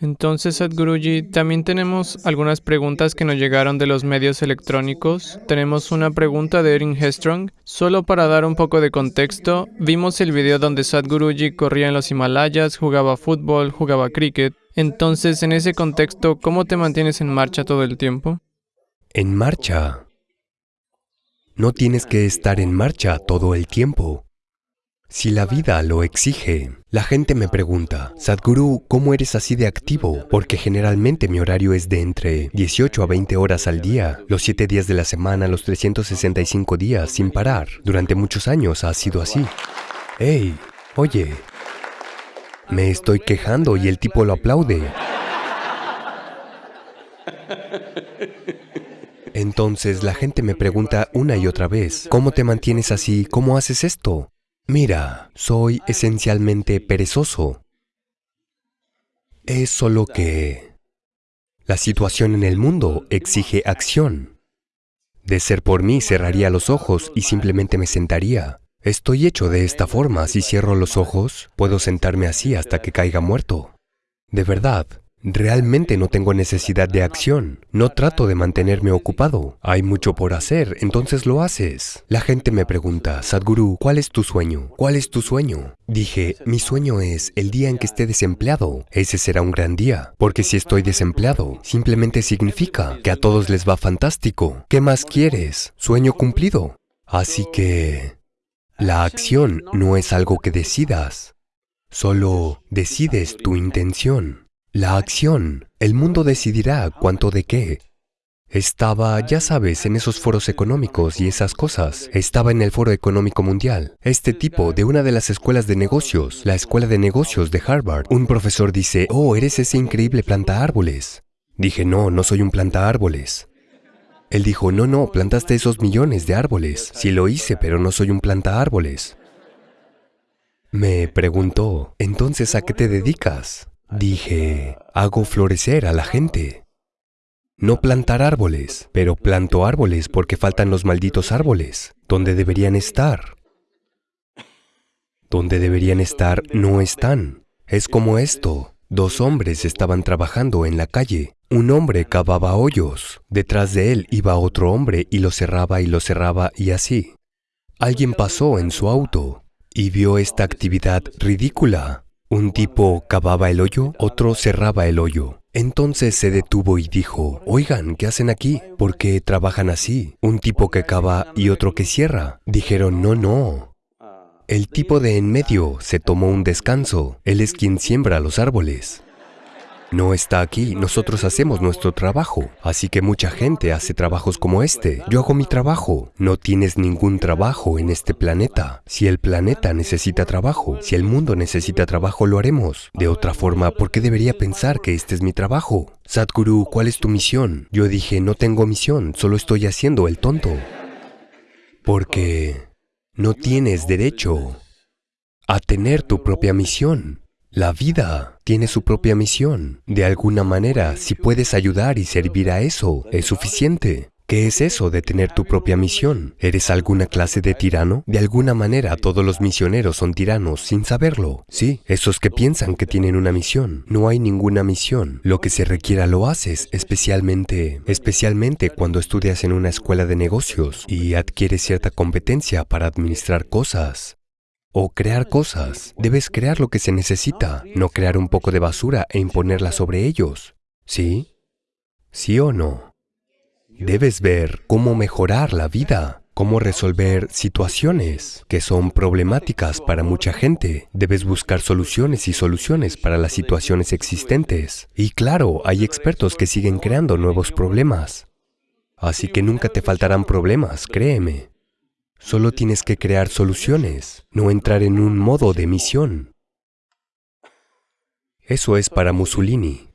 Entonces, Sadhguruji, también tenemos algunas preguntas que nos llegaron de los medios electrónicos. Tenemos una pregunta de Erin Hestrong. Solo para dar un poco de contexto, vimos el video donde Sadhguruji corría en los Himalayas, jugaba fútbol, jugaba cricket. Entonces, en ese contexto, ¿cómo te mantienes en marcha todo el tiempo? En marcha. No tienes que estar en marcha todo el tiempo. Si la vida lo exige, la gente me pregunta, Sadhguru, ¿cómo eres así de activo? Porque generalmente mi horario es de entre 18 a 20 horas al día, los 7 días de la semana, los 365 días, sin parar. Durante muchos años ha sido así. ¡Hey! Oye, me estoy quejando y el tipo lo aplaude. Entonces la gente me pregunta una y otra vez, ¿cómo te mantienes así? ¿Cómo haces esto? Mira, soy esencialmente perezoso. Es solo que la situación en el mundo exige acción. De ser por mí, cerraría los ojos y simplemente me sentaría. Estoy hecho de esta forma, si cierro los ojos, puedo sentarme así hasta que caiga muerto. De verdad, Realmente no tengo necesidad de acción. No trato de mantenerme ocupado. Hay mucho por hacer, entonces lo haces. La gente me pregunta, Sadhguru, ¿cuál es tu sueño? ¿Cuál es tu sueño? Dije, mi sueño es el día en que esté desempleado. Ese será un gran día, porque si estoy desempleado, simplemente significa que a todos les va fantástico. ¿Qué más quieres? Sueño cumplido. Así que... La acción no es algo que decidas. Solo decides tu intención. La acción. El mundo decidirá cuánto de qué. Estaba, ya sabes, en esos foros económicos y esas cosas. Estaba en el Foro Económico Mundial. Este tipo de una de las escuelas de negocios, la Escuela de Negocios de Harvard, un profesor dice, oh, eres ese increíble planta árboles. Dije, no, no soy un planta árboles. Él dijo, no, no, plantaste esos millones de árboles. Sí lo hice, pero no soy un planta árboles. Me preguntó, entonces, ¿a qué te dedicas? Dije, hago florecer a la gente. No plantar árboles, pero planto árboles porque faltan los malditos árboles. Donde deberían estar? Donde deberían estar no están. Es como esto. Dos hombres estaban trabajando en la calle. Un hombre cavaba hoyos. Detrás de él iba otro hombre y lo cerraba y lo cerraba y así. Alguien pasó en su auto y vio esta actividad ridícula. Un tipo cavaba el hoyo, otro cerraba el hoyo. Entonces se detuvo y dijo, oigan, ¿qué hacen aquí? ¿Por qué trabajan así? Un tipo que cava y otro que cierra. Dijeron, no, no. El tipo de en medio se tomó un descanso. Él es quien siembra los árboles. No está aquí, nosotros hacemos nuestro trabajo. Así que mucha gente hace trabajos como este. Yo hago mi trabajo. No tienes ningún trabajo en este planeta. Si el planeta necesita trabajo, si el mundo necesita trabajo, lo haremos. De otra forma, ¿por qué debería pensar que este es mi trabajo? Sadhguru, ¿cuál es tu misión? Yo dije, no tengo misión, solo estoy haciendo el tonto. Porque no tienes derecho a tener tu propia misión. La vida tiene su propia misión. De alguna manera, si puedes ayudar y servir a eso, es suficiente. ¿Qué es eso de tener tu propia misión? ¿Eres alguna clase de tirano? De alguna manera todos los misioneros son tiranos sin saberlo. Sí, esos que piensan que tienen una misión. No hay ninguna misión. Lo que se requiera lo haces, especialmente, especialmente cuando estudias en una escuela de negocios y adquieres cierta competencia para administrar cosas o crear cosas. Debes crear lo que se necesita, no crear un poco de basura e imponerla sobre ellos. ¿Sí? ¿Sí o no? Debes ver cómo mejorar la vida, cómo resolver situaciones que son problemáticas para mucha gente. Debes buscar soluciones y soluciones para las situaciones existentes. Y claro, hay expertos que siguen creando nuevos problemas. Así que nunca te faltarán problemas, créeme. Solo tienes que crear soluciones, no entrar en un modo de misión. Eso es para Mussolini.